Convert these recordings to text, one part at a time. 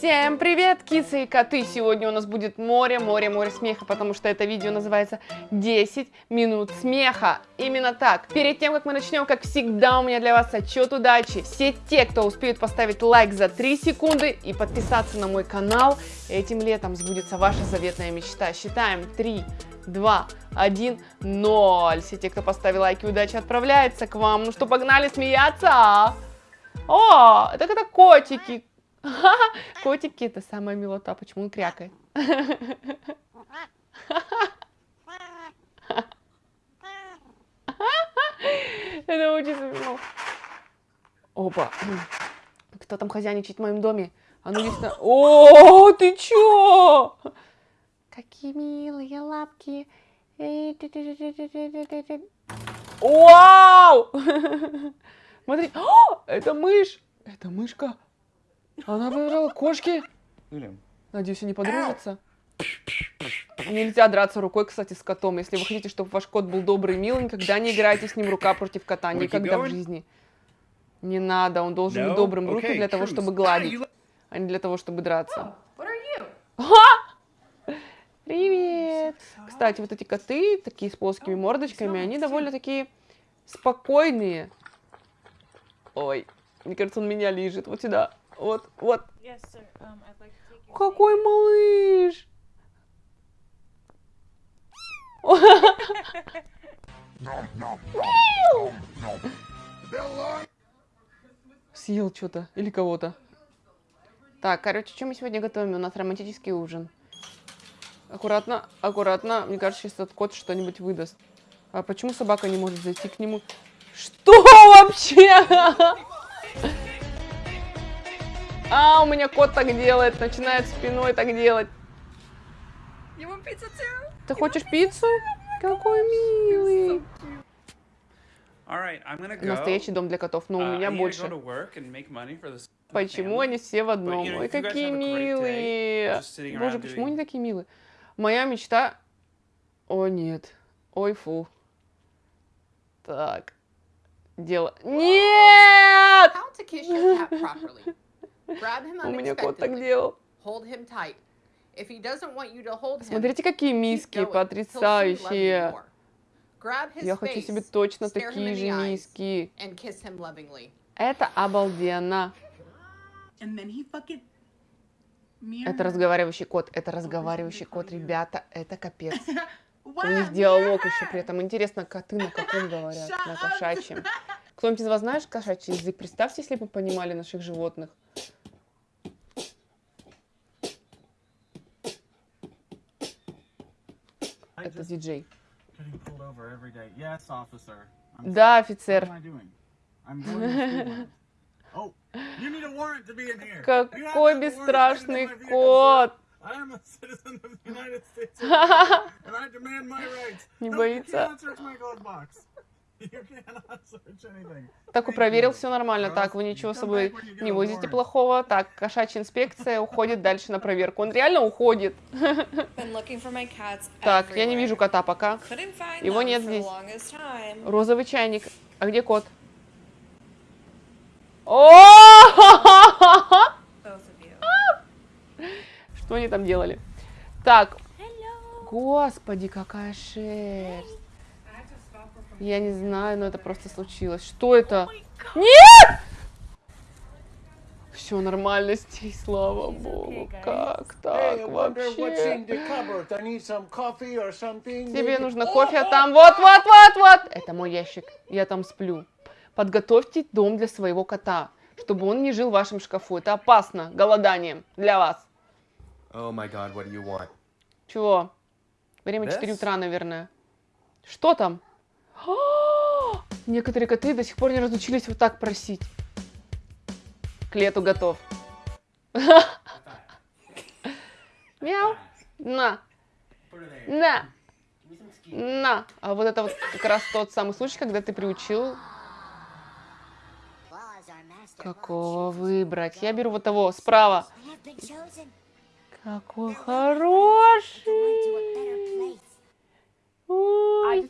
Всем привет, кисы и коты! Сегодня у нас будет море, море, море смеха, потому что это видео называется 10 минут смеха. Именно так. Перед тем, как мы начнем, как всегда, у меня для вас отчет удачи. Все те, кто успеют поставить лайк за 3 секунды и подписаться на мой канал, этим летом сбудется ваша заветная мечта. Считаем 3, 2, 1, 0. Все те, кто поставил лайки, удачи отправляется к вам. Ну что, погнали смеяться? О, так это котики, Котики это самая милота. Почему он крякает? Это очень смешно. Опа. Кто там хозяйничает в моем доме? А ну здесь О, ты чё? Какие милые лапки. Вау! Смотри, это мышь. Это мышка. Она выбрала кошки. Надеюсь, они подружатся. Нельзя драться рукой, кстати, с котом. Если вы хотите, чтобы ваш кот был добрый и милый, никогда не играйте с ним рука против кота. Никогда в жизни. Не надо, он должен быть добрым руки для того, чтобы гладить, а не для того, чтобы драться. Привет! Кстати, вот эти коты, такие с плоскими мордочками, они довольно такие спокойные. Ой, мне кажется, он меня лежит. Вот сюда. Вот, вот. Yes, um, like Какой малыш! Съел что-то или кого-то. Так, короче, что мы сегодня готовим? У нас романтический ужин. Аккуратно, аккуратно. Мне кажется, сейчас этот кот что-нибудь выдаст. А почему собака не может зайти к нему? Что вообще? А, у меня кот так делает, начинает спиной так делать. Ты хочешь пиццу? Какой милый. Настоящий дом для котов, но у uh, меня больше. Почему они все в одном? Ой, какие милые. Боже, почему они такие милые? Моя мечта... О, нет. Ой, фу. Так. Дело... Нет! У меня кот так делал. Смотрите, какие миски потрясающие. Я хочу себе точно такие же миски. Это обалденно. Это разговаривающий кот, это разговаривающий кот, ребята, это капец. У них диалог еще при этом. Интересно, коты на каком говорят? На кошачьем. Кто-нибудь из вас знает кошачий язык? Представьте, если бы понимали наших животных. Это диджей. Да, офицер. Oh, Какой бесстрашный кот! Не боится. Так, и проверил, все нормально. Так, вы ничего с собой не возите плохого. Так, кошачья инспекция уходит дальше на проверку. Он реально уходит. Так, я не вижу кота пока. Его нет здесь. Розовый чайник. А где кот? О! Что они там делали? Так. Господи, какая шерсть. Я не знаю, но это просто случилось. Что это? Нет! Все нормально здесь, слава богу. Как так вообще? Тебе нужно кофе, а там вот, вот, вот, вот. Это мой ящик. Я там сплю. Подготовьте дом для своего кота, чтобы он не жил в вашем шкафу. Это опасно голоданием для вас. Oh my God, what do you want? Чего? Время This? 4 утра, наверное. Что там? Некоторые коты до сих пор не разучились вот так просить. К лету готов. Мяу. На. На. На. А вот это вот как раз тот самый случай, когда ты приучил... Какого выбрать? Я беру вот того, справа. Какой хороший. I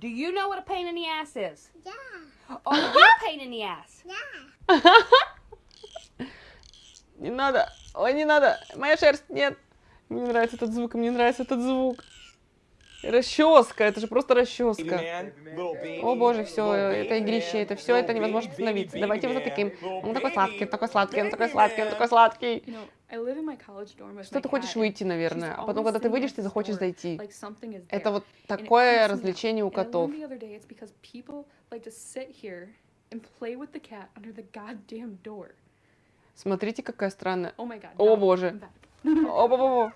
Do you know what a pain in the ass is? Yeah. Oh, you're a pain in the ass. Yeah. Не надо. Ой, не надо. Моя шерсть, нет. Мне не нравится этот звук, мне нравится этот звук. Расческа, это же просто расческа. О боже, все, это игрище, это все, это невозможно остановиться. Давайте его затыкаем. Он такой сладкий, он такой сладкий, он такой сладкий, он такой сладкий. Что ты хочешь выйти, наверное, а потом, когда ты выйдешь, ты захочешь зайти. Это вот такое развлечение у котов. Смотрите, какая странная. О боже. О, боже.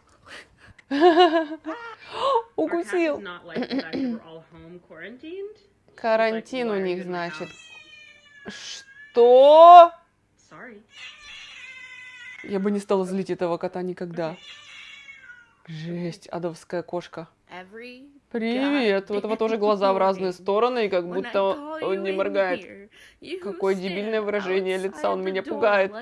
Укусил. Карантин у них, значит. Что? Я бы не стала злить этого кота никогда. Жесть, адовская кошка. Привет, у этого тоже глаза в разные стороны, и как будто он не моргает. Какое дебильное выражение лица, он меня пугает.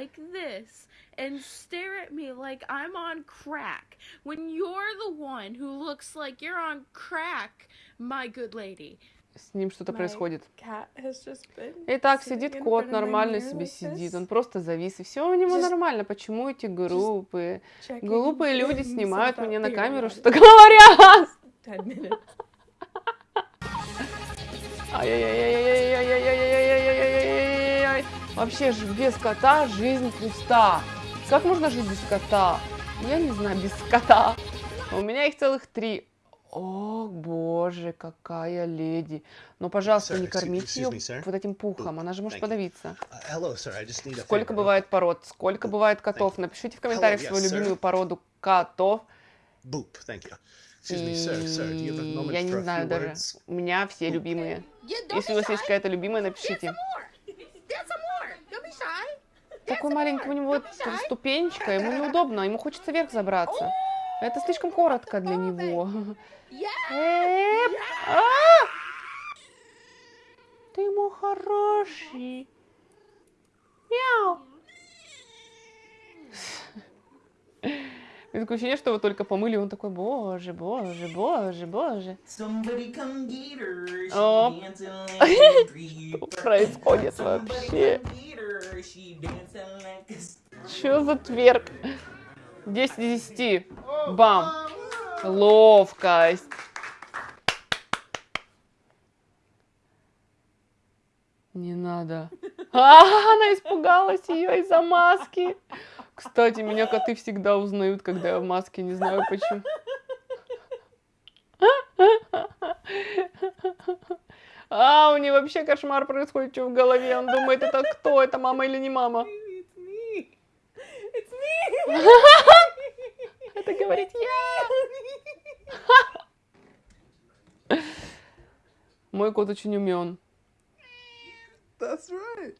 and stare at me like I'm on crack when you're the one who looks like you're on crack, my good lady. С ним что-то происходит. Итак, сидит кот, нормально себе сидит, он просто завис, и все у него нормально. Почему эти группы? Глупые люди снимают мне на камеру, что говорят. Вообще же без кота жизнь пуста. Как можно жить без кота? Я не знаю, без кота. У меня их целых три. О, боже, какая леди. Но, пожалуйста, sir, не кормите ее me, вот этим пухом, она же может подавиться. Uh, hello, sir, Сколько бывает пород? Сколько бывает котов? Напишите в комментариях hello, yes, свою любимую породу котов. Boop, И... Я не знаю даже. У меня все любимые. Если у вас есть какая-то любимая, напишите. Такой маленький у него ступенечка, ему неудобно, ему хочется вверх забраться. Это слишком коротко для него. А! Ты мой хороший. Мяу. Такое ощущение, что его только помыли, он такой, боже, боже, боже, боже. О, что происходит вообще? Что за тверк? 10 из 10. Бам. Ловкость. Не надо. А, она испугалась ее из-за маски. Кстати, меня коты всегда узнают, когда я в маске, не знаю почему. А, у нее вообще кошмар происходит, что в голове. Он думает, это кто? Это мама или не мама? Это говорит я. Мой кот очень умен. That's right.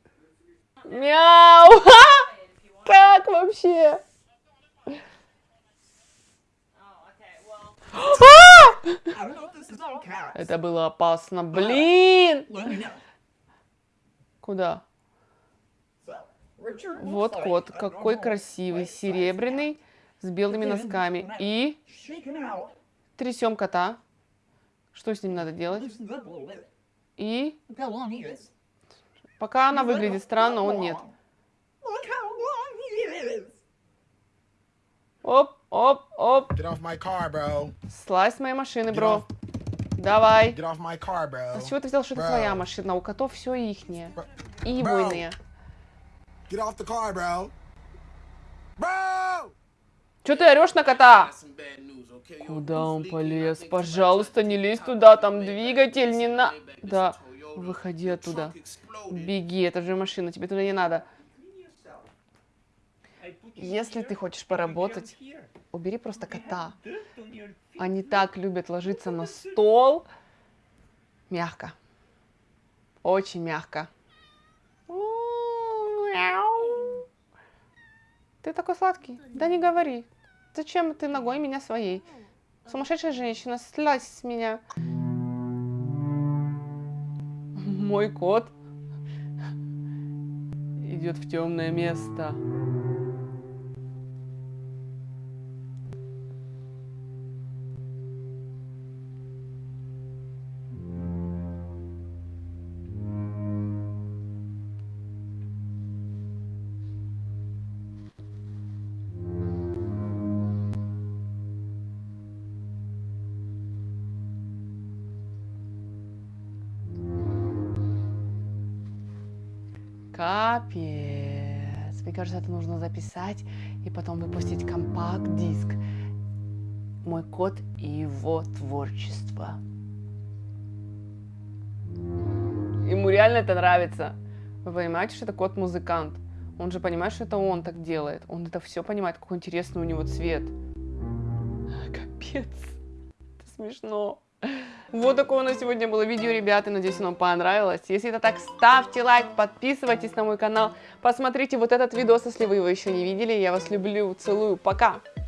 Мяу! Как вообще? Это было опасно. Блин! Куда? Вот кот, какой красивый, серебряный, с белыми носками. И трясем кота. Что с ним надо делать? И пока она выглядит странно, он нет. Оп, оп, оп. Get off my car, bro. Слазь с моей машины, бро. Давай. Car. А с чего ты взял, что это твоя машина? У котов все ихнее. И егойные. Get off the car, bro. Bro! Че ты орешь на кота? Куда он полез? Пожалуйста, не лезь туда, там двигатель не на... Да, выходи оттуда. Беги, это же машина, тебе туда не надо. Если ты хочешь поработать, убери просто кота. Они так любят ложиться на стол. Мягко. Очень мягко. Ты такой сладкий. Да не говори. Зачем ты ногой меня своей? Сумасшедшая женщина, слазь с меня. Мой кот идет в темное место. Капец. Мне кажется, это нужно записать и потом выпустить компакт-диск. Мой кот и его творчество. Ему реально это нравится. Вы понимаете, что это кот-музыкант? Он же понимает, что это он так делает. Он это все понимает, какой интересный у него цвет. Капец. Это смешно. Вот такое у нас сегодня было видео, ребята. Надеюсь, оно понравилось. Если это так, ставьте лайк, подписывайтесь на мой канал. Посмотрите вот этот видос, если вы его еще не видели. Я вас люблю, целую. Пока!